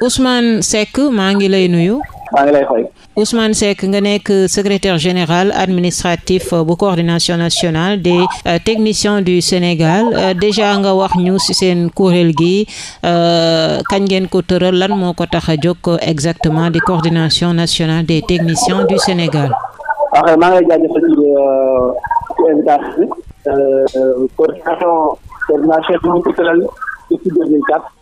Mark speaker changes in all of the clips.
Speaker 1: Ousmane Seck maa ngi lay nuyu.
Speaker 2: maa ngi lay fay.
Speaker 1: Ousmane Seck nga nekk secrétaire général administratif euh, bu coordination nationale des euh, techniciens du Sénégal euh, déjà nga wax ñu ci seen kuréel gi kañ ngeen ko tëral lan moo ko tax a jóg exactement di coordination nationale des techniciens du Sénégal.
Speaker 2: waaw ah, maa ngi lay jaajëfal ci ci invitation bi coordination coordination bi ñu ko tëral depuis 2004.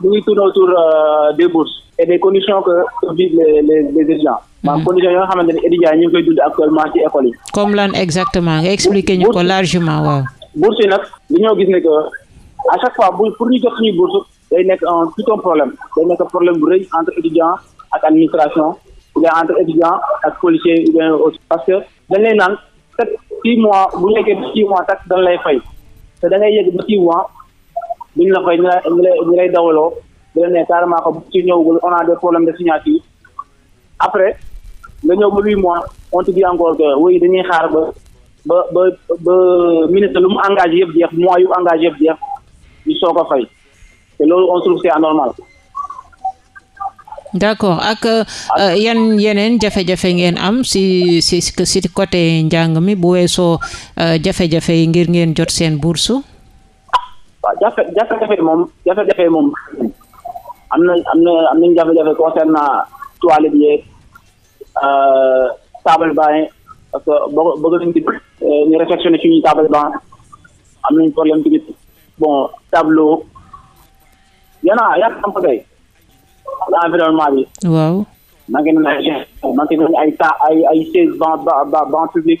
Speaker 2: mu ngi tourner
Speaker 1: autour euh,
Speaker 2: des bourses et des conditions que vivent les les les étudiants. Mhm. maanaam conditions yoo xamante ni étudiants ñu ngi koy dund actuellement ci école yi.
Speaker 1: comme lan exactement nga expliquer ñu ko largement waaw.
Speaker 2: bourse yi nag dañoo gis ne que à chaque fois bu pour ñu jot suñuy bourse day nekk un tout un problème day nekk problème bu rëy entre étudiants ak administration ou bien entre étudiants ak policiers ou bien parce que dañ lay naan chaque six mois bu ñu nekkee six mois tax dañ lay fay te da ngay yegg ba six mois duñ la fay ñu lay ñu lay ñu lay dawaloo di leen ne carrément que bu ci ñëwagul on a des problèmes de signature après nga ñëw ba huit mois on te dit encore que oui dañuy xaar ba ba ba ba ministre lu mu engagé yëpp jeex mois yu engagé yëpp jeex ñu soog a fay. te loolu on trouve c'est anormal.
Speaker 1: d'accord ak euh, euh, yan yeneen jafe-jafe ngeen am si si si côté njàng mi bu weesoo euh, jafe-jafe yi ngir ngeen jot seen bourse.
Speaker 2: waaw jafe jafe-jafe moom jafe-jafe moom am na am na am nañu jafe-jafe concernant toilette yeeg table banc yi parce que boo bëgg nañ tamit euh, ñu réfectionné suñu table banc am nañ problème tamit bon tableau yana yan am ko tey environnement bi
Speaker 1: waaw
Speaker 2: manqué nañ ay manqué nañ ay ta ay ay seize banc banc public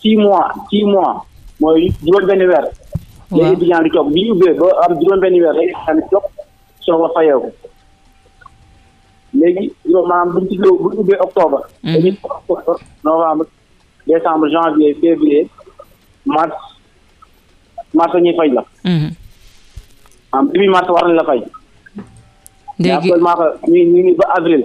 Speaker 2: six mois six mois mooy juróom benn weer.
Speaker 1: waaw
Speaker 2: léegi étudiant di toog bi ñu ubbee ba am juróom benn weer léegi étudiant di toog soo ko fayeeku léegi juróom maanaam bu ñu ci bu ñu ubbee octobre. Mhm. dañuy octobre novembre décembre janvier février mars mars ñuy fay la. Mhm. am début mars war nañ la fay.
Speaker 1: léegi
Speaker 2: actuellement ñu ngi ba avril.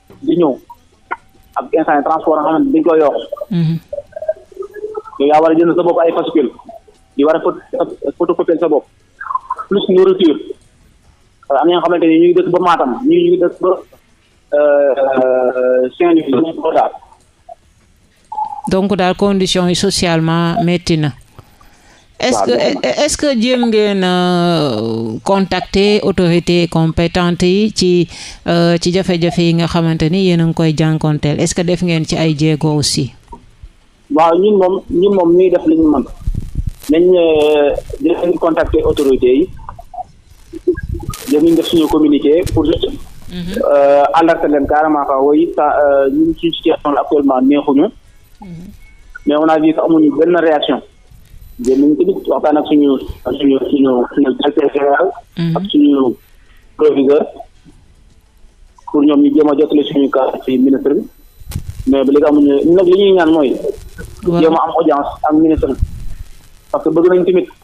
Speaker 2: di ñëw ak instant yi transport nga xamante dañ koy yokk mhm. yow yaa war a jënd sa bopp ay fascule di war a photocopier sa bopp plus nourriture parce que am na ñoo xamante ni ñu ngi dëkk ba Matam ñu ngi dëkk ba euh, Saint-Louis ñu ngi ko daal
Speaker 1: donc daal conditions yi socialement métti na. est-ce que est-ce que jéem ngeen euh, contacter autorités compétentes yi ci euh, ci jafe-jafe yi nga xamante ni yéen a ngi koy jànkonteel est-ce que def ngeen ci ay jéego aussi.
Speaker 2: waaw ñun moom ñun moom ñuy def li ñu mën nañ euh, dinañ contacter autorités yi. ñoom ñu def suñu communiqué pour mhm. euh, alerter leen carrément fa woy euh, ñu ngi ci situation actuellement neexuñu mhm. mais on a vu que amuñu benn réaction jël nañu tamit waxtaan ak suñu suñu suñu suñu directeur général mhm. ak suñu proviseur pour ñoom ñu jéem a jotale suñu cas ci ministre bi mais ba léegi amuñu nag li ñuy ñaan mooy jéem a am audience ak ministre parce que bëgg nañ tamit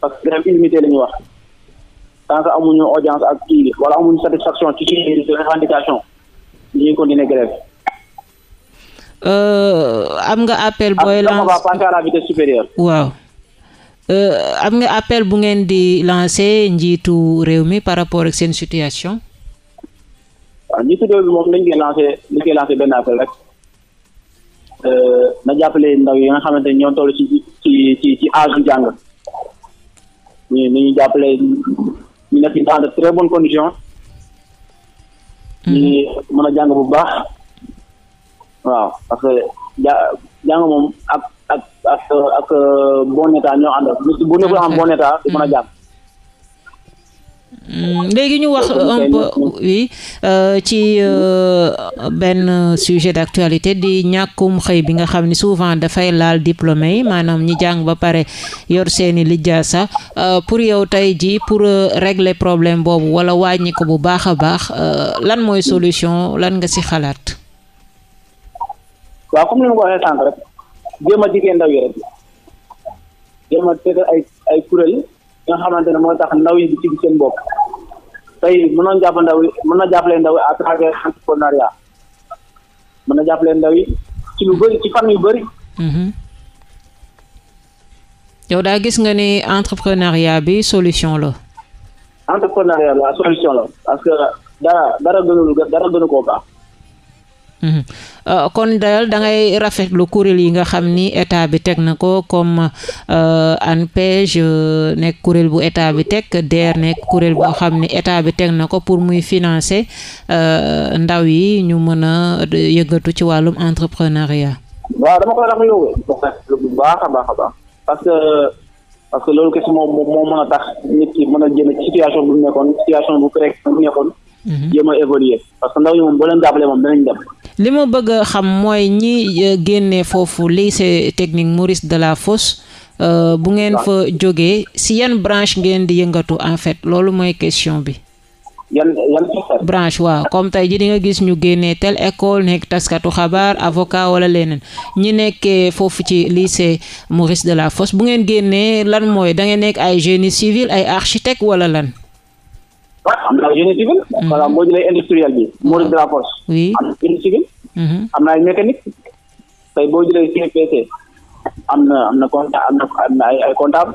Speaker 2: parce que grève illimité la ñuy wax tant que amuñu audience ak kii wala amuñu satisfaction ci suñu revendication dañuy continuer grève.
Speaker 1: Euh, am nga appel booy
Speaker 2: lance va passer à la vitesse supérieure.
Speaker 1: waaw euh, am nga appel bu ngeen di lancer njiitu réew mi par rapport ak seen situation.
Speaker 2: waaw njiitu réew mi moom dañ koy lancer dañ koy lancer benn appel rek. euh, na jàppale ndaw yi nga xamante ñoo toll ci ci ci ci âge jàng ñu ñu ñu jàppale ñu nekk dans de très bonnes conditions. ñu mhm. mën a jàng bu baax. waaw parce que ja jàng moom ak ak ak ak euh, bon état ñoo ànd bu nekkul am bon état du mën a mhm. jàng.
Speaker 1: Mm, léegi ñu wax un peu oui euh, ci euh, benn sujet d'actualité di ñàkkum xëy bi nga xam ni souvent dafay laal diplômé yi maanaam ñi jàng ba pare yor seeni lijjaasa euh, pour yow tey ji pour régler problème boobu wala wàññi ko bu baax a baax lan mooy solution lan nga ci xalaat.
Speaker 2: waaw comme ni ma ko waxee sànq rek jéem a jigéen ndaw yi rek jéem a tëgg ay ay kuréel nga xamante ne mooy tax ndaw yi di ci seen bopp tey mën na jàpp ndaw yi mën na jàppale ndaw yi à travers entrepreneuriat mën na jàppale ndaw yi ci lu bëri ci fan yu bëri. Mhm.
Speaker 1: yow daa gis nga ni entrepreneuriat bi solution la.
Speaker 2: entrepreneuriat la solution la parce que dara dara gënul dara gënu koo baax. Mhm.
Speaker 1: Euh, kon dayal da ngay rafetlu kuréel yi nga xam ni état bi teg na ko comme euh, ANPEJ euh, nekk kuréel bu état bi teg DER nekk kuréel boo xam ni état bi teg na ko pour muy financer ndaw yi ñu mën a yëngatu ci wàllum entrepreneuriat.
Speaker 2: waaw dama koy rafetlu bu baax a baax a baax parce que parce que loolu kese moom moo mën a tax nit ki mën a génn ci situation bu nekkoon situation bu pré bu nekkoon. Mhm. jéem a évoluer parce que ndaw ñi moom boo leen jàppalee moom danañ dem.
Speaker 1: li ma bëgg a xam mooy ñi euh, génnee foofu lycée technique Maurice Delafosse euh, bu ngeen fa jógee si yan branche ngeen di yëngatu en fait loolu mooy question bi.
Speaker 2: yan yan
Speaker 1: branche waaw comme tey ji di nga gis ñu génnee tel école nekk taskatu xabaar avocat wala leneen ñi nekkee foofu ci lycée Maurice Delafosse bu ngeen génnee lan mooy da ngeen nekk ay génie civil ay architecte wala lan.
Speaker 2: waaw am na ay génie civil. Mhm. voilà boo jëlee industriel bi. Maurice Delafosse.
Speaker 1: oui
Speaker 2: am na génie civil. Mhm. am na ay mécanique. tey boo jëlee CPC am na am na compta am na ay ay comptable.